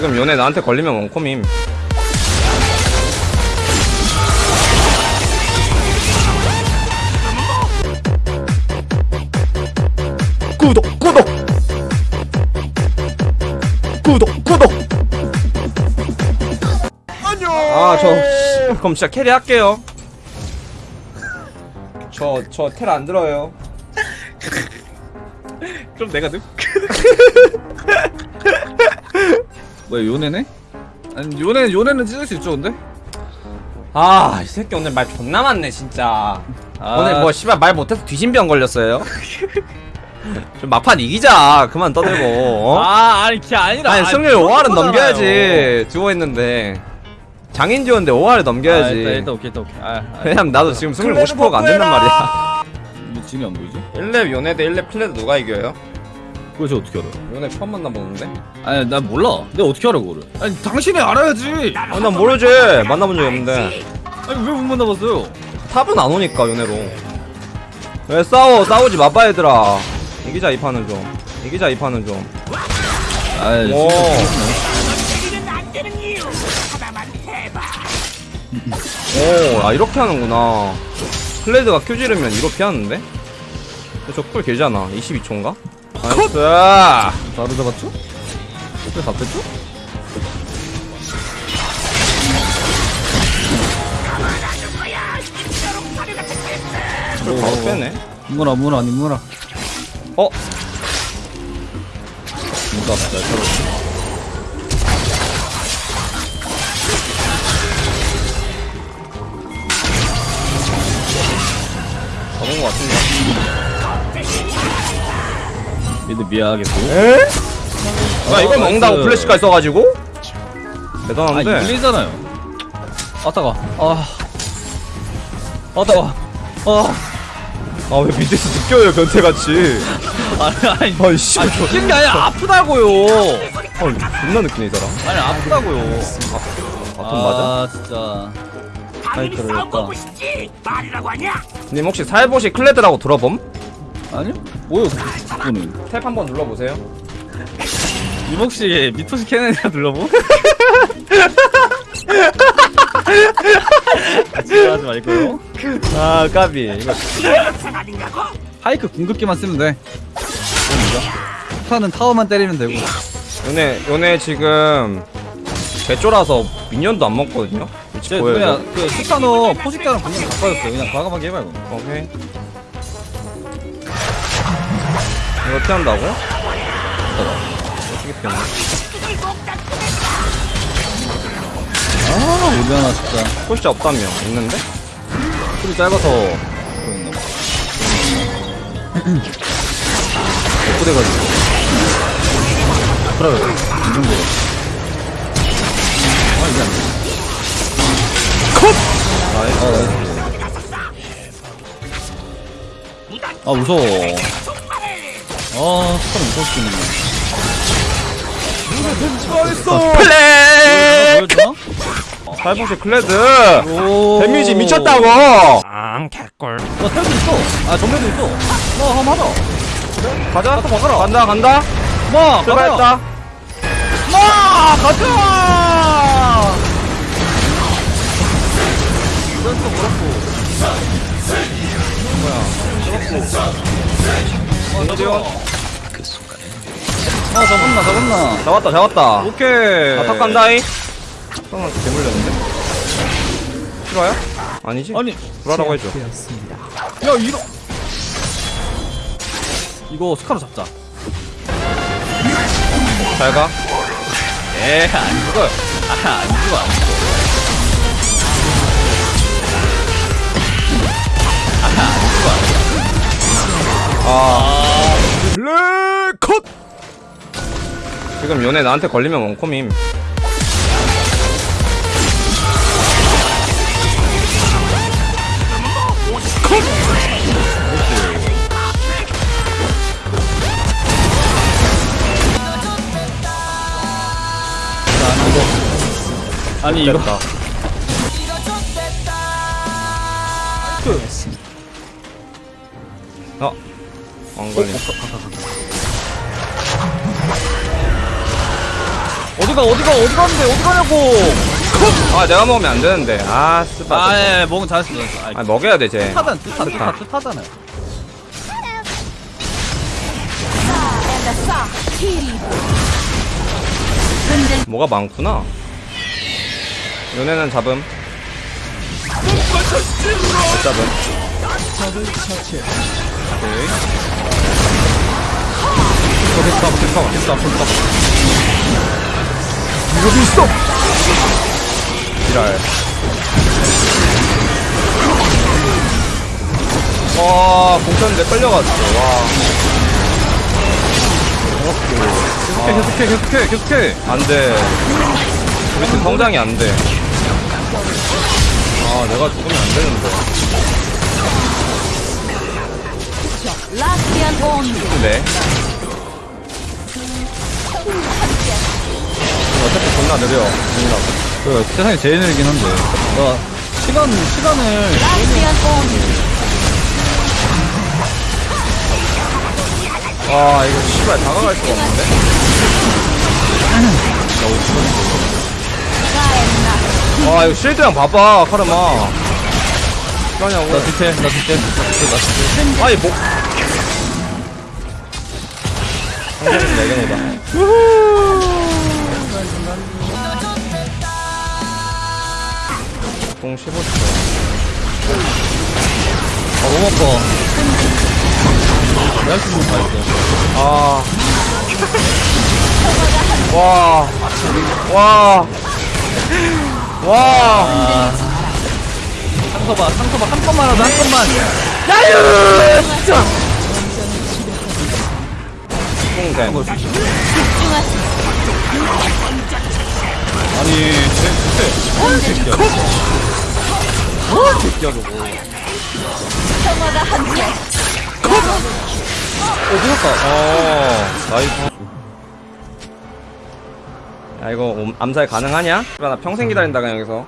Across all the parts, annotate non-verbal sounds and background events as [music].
지금 요네 나한테 걸리면 원콤임. 구독, 구독! 구독, 구독! 안녕! 아, 저, 씨, 그럼 진짜 carry 할게요. 저, 저 텔 안 들어요. [laughs] 그럼 내가 능? [laughs] 뭐야 요네네? 아니 요네 요네는 찢을 수 있죠 근데? 아, 이 새끼 오늘 말 존나 많네, 진짜. 아, 오늘 뭐 씨발 말 못해서 뒤진병 걸렸어요. [laughs] 좀 막판 이기자. 그만 떠들고. 어? 아 아니 그게 아니라 아니 승률 5할은 넘겨야지. 듀오 했는데 장인 듀오인데 5할을 아, 일단, 넘겨야지. 일단 오케이 일단 오케이 아, 아 왜냐면 나도 지금 승률 50%가 안 된단 말이야. 이게 지금이 안 보이지? 1렙 요네 대 1렙 클레드 누가 이겨요? 그거 저 어떻게 알아? 요네 처음 만나보는데? 아니 난 몰라 내가 어떻게 알아 그거를 아니 당신이 알아야지 아, 난 모르지. 만나본 적이 없는데. 아니 왜 못 만나봤어요? 탑은 안 오니까 요네로. 왜 싸워? 싸우지 마봐 얘들아. 이기자 이 판은 좀. 이기자 이 판은 좀. 아이 오. 오, 아 이렇게 하는구나. 클레드가 큐 지르면 이로 피하는데? 저쿨 길잖아. 22초인가? 나이스. 바로 잡았죠? 왜 잡혔죠? 쿨 바로 빼네. 문어 아니 문어 어? 문어 잘 잡았지 잡은 것 같은데. mid 미안하게 또 에? 야, 이걸 어, 먹는다고 nice. 플래시가 있어가지고? 아 대단한데? 밀리잖아요 아 따가 아 아, 따가 아 아, 왜 밑에서 느껴요, 변태같이. [laughs] 아니 아니 아이, 씨. 아 죽는 게 아니라 아프다고요 아, 존나 느끼네, 이 사람. 아니 아프다고요 아픈 맞아? 아 진짜 말이라고 하냐 님 혹시 살보시 클레드라고 들어봄? 아니요? 뭐요 그거는 탭 한번 눌러보세요. 이목씨 미토시 캐넨이라 눌러보? 같이 하지 말고요 아, 까비. 이거 하이크 궁극기만 쓰면 돼 스타는 타워만 때리면 되고 요네, 요네 지금 개쫄아서 미니언도 안 먹거든요? 그냥 그 스타너 포식자랑 궁극기 바꿔줬어요 그냥 과감하게 해봐 이거 오케이. 이거 피한다고? 어떻게 피하나? 아 우리하나 진짜 포시자 없다며? 있는데? 소리 짧아서 그런가 봐 예쁘대가지고 그래 이 정도 아 이게 안돼 nice. 아 nice 아 무서워 아 무서울 수 있는 nice! play! 보여주나? 살포시 클레드! 오 데미지 미쳤다고! 앙 개꿀 어 텔도 있어 아 점멸도 있어 뭐 한번 하자 가자. 가서 막아라. 간다, 간다. 마 출발했다. 마 가자 인지원. 아 잡았나 잡았나 잡았다, 잡았다. 오케이 아, top 간다이. 형한테 개물렸는데? 싫어요? 아니지? 아니 불하라고 해줘. 야 이러 이거 스카로 잡자 잘 가. 에안 죽어요 아안 죽어 안 죽어 지금 요네 나한테 걸리면 원콤임. 아니 이거. 어? 안 걸림. 어디가 어디가 어디 가는데 어디 가냐고. 아 내가 먹으면 안 되는데. 아 스파 아 예 먹은 잘했어 잘했어. 아이, 아 먹여야 돼쟤. 뜻하잖아 뜻하 뜻하 뜻하잖아요 뭐가 많구나. 요네는 잡음. 못 잡음. 오케이. 됐다 됐다 됐다 됐다 이거 있어. 지랄. 와 공쳤는데 끌려갔어 와. 계속해 계속해 계속해 계속해. 안 돼. 우리 팀 성장이 안 돼. 아 내가 죽으면 안 되는데. 라 느려 그 세상에 제일 느리긴 한데. 나 시간 시간을 와 이거 씨발 다가갈 수가 없는데? 와 이거 실드랑 봐봐 카르마. 뭐하냐고 나 뒤태 나 뒤태 나 뒤태. 아이 목 성적은 내게노다 15초 아 너무 아파 내가 있는 거다 했어 아. 와. 와. 와. 아 상서봐 상서봐 한 번만 하자 한 번만 뽕댐. 아니 쟤 뒤태 어 새끼야 어 새끼야 저거 평화가 함께 어 죽었다 어. nice. 야 이거 옴- 암살 가능하냐? 나 평생 기다린다 그냥 여기서.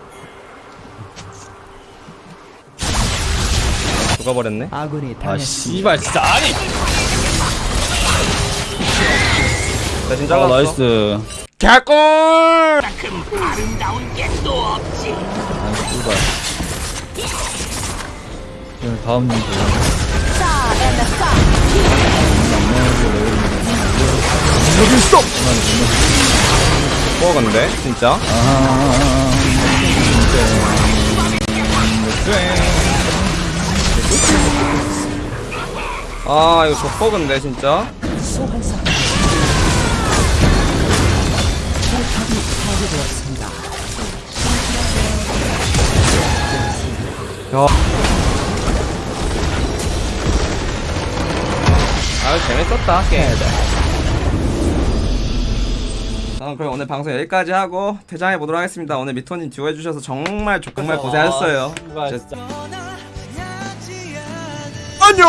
죽어버렸네. 아 씨발 진짜 아니 대신 아 잘랐어. nice 개꿀. 금 아름다운 게 또 없지. 다음 문제 싸 앤더 싸 여기 있어. 뭐 근데 진짜? 아 이거 족버그인데 진짜? 야. 아유 재밌었다 게임. 자 그럼 오늘 방송 여기까지 하고 퇴장해 보도록 하겠습니다. 오늘 미토님 듀오 해주셔서 정말 정말 고생하셨어요. 씨발 진짜. 안녕